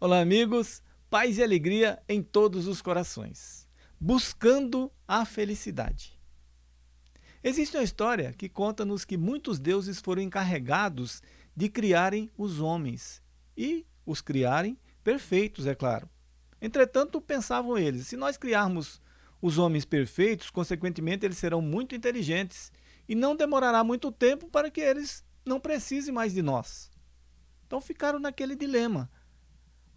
Olá, amigos, paz e alegria em todos os corações, buscando a felicidade. Existe uma história que conta-nos que muitos deuses foram encarregados de criarem os homens e os criarem perfeitos, é claro. Entretanto, pensavam eles, se nós criarmos os homens perfeitos, consequentemente eles serão muito inteligentes e não demorará muito tempo para que eles não precisem mais de nós. Então ficaram naquele dilema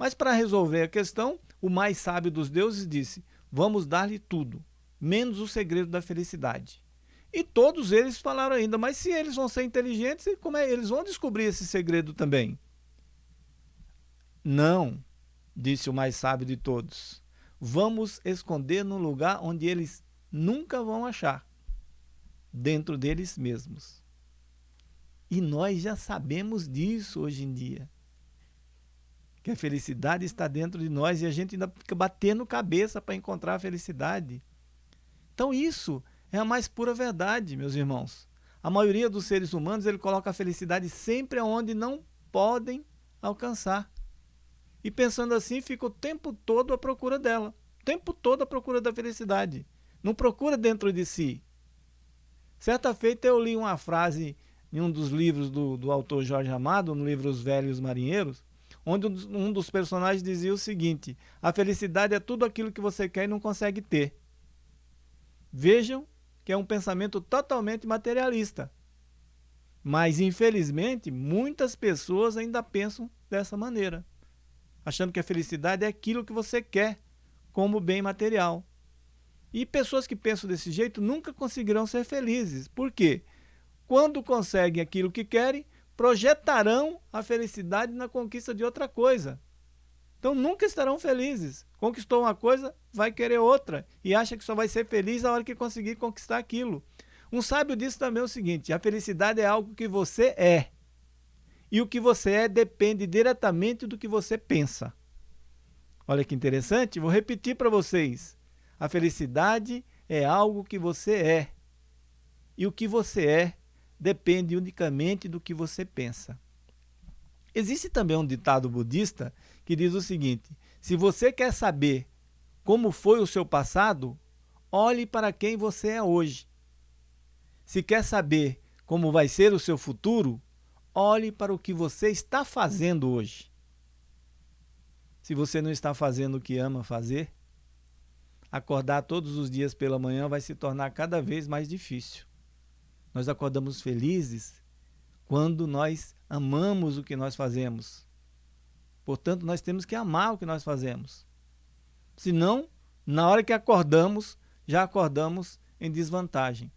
mas para resolver a questão, o mais sábio dos deuses disse, vamos dar-lhe tudo, menos o segredo da felicidade. E todos eles falaram ainda, mas se eles vão ser inteligentes, como é eles vão descobrir esse segredo também? Não, disse o mais sábio de todos. Vamos esconder num lugar onde eles nunca vão achar, dentro deles mesmos. E nós já sabemos disso hoje em dia que a felicidade está dentro de nós e a gente ainda fica batendo cabeça para encontrar a felicidade. Então isso é a mais pura verdade, meus irmãos. A maioria dos seres humanos ele coloca a felicidade sempre onde não podem alcançar. E pensando assim, fica o tempo todo à procura dela. O tempo todo à procura da felicidade. Não procura dentro de si. Certa feita eu li uma frase em um dos livros do, do autor Jorge Amado, no livro Os Velhos Marinheiros, onde um dos personagens dizia o seguinte, a felicidade é tudo aquilo que você quer e não consegue ter. Vejam que é um pensamento totalmente materialista. Mas, infelizmente, muitas pessoas ainda pensam dessa maneira, achando que a felicidade é aquilo que você quer como bem material. E pessoas que pensam desse jeito nunca conseguirão ser felizes. Por quê? Quando conseguem aquilo que querem, projetarão a felicidade na conquista de outra coisa. Então nunca estarão felizes. Conquistou uma coisa, vai querer outra e acha que só vai ser feliz na hora que conseguir conquistar aquilo. Um sábio disse também o seguinte, a felicidade é algo que você é. E o que você é depende diretamente do que você pensa. Olha que interessante, vou repetir para vocês. A felicidade é algo que você é. E o que você é depende unicamente do que você pensa. Existe também um ditado budista que diz o seguinte, se você quer saber como foi o seu passado, olhe para quem você é hoje. Se quer saber como vai ser o seu futuro, olhe para o que você está fazendo hoje. Se você não está fazendo o que ama fazer, acordar todos os dias pela manhã vai se tornar cada vez mais difícil. Nós acordamos felizes quando nós amamos o que nós fazemos. Portanto, nós temos que amar o que nós fazemos. Senão, na hora que acordamos, já acordamos em desvantagem.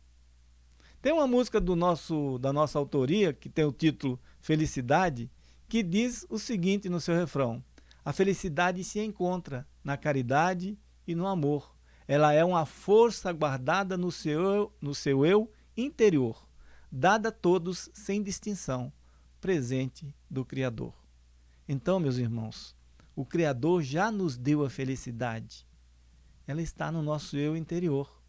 Tem uma música do nosso, da nossa autoria, que tem o título Felicidade, que diz o seguinte no seu refrão. A felicidade se encontra na caridade e no amor. Ela é uma força guardada no seu, no seu eu interior, dada a todos sem distinção, presente do Criador. Então, meus irmãos, o Criador já nos deu a felicidade. Ela está no nosso eu interior.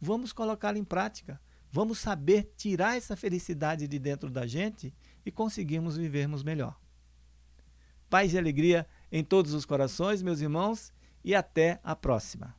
Vamos colocá-la em prática. Vamos saber tirar essa felicidade de dentro da gente e conseguirmos vivermos melhor. Paz e alegria em todos os corações, meus irmãos, e até a próxima.